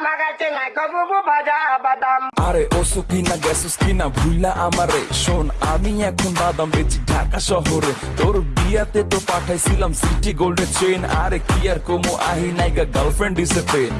আমার কাছে ভাজা বাদাম। আরে, ও কিনা গেছস কিনা ভুইলা আমারে। শোন, আমি এখন বাদাম বেচি ঢাকা শহরে। তোর বিয়াতে তো পাঠাইছিলাম সিটি গোল্ডের চেন আরে, কি আর কমু, আহি নাইগা গার্লফ্রেন্ড ইসে পেন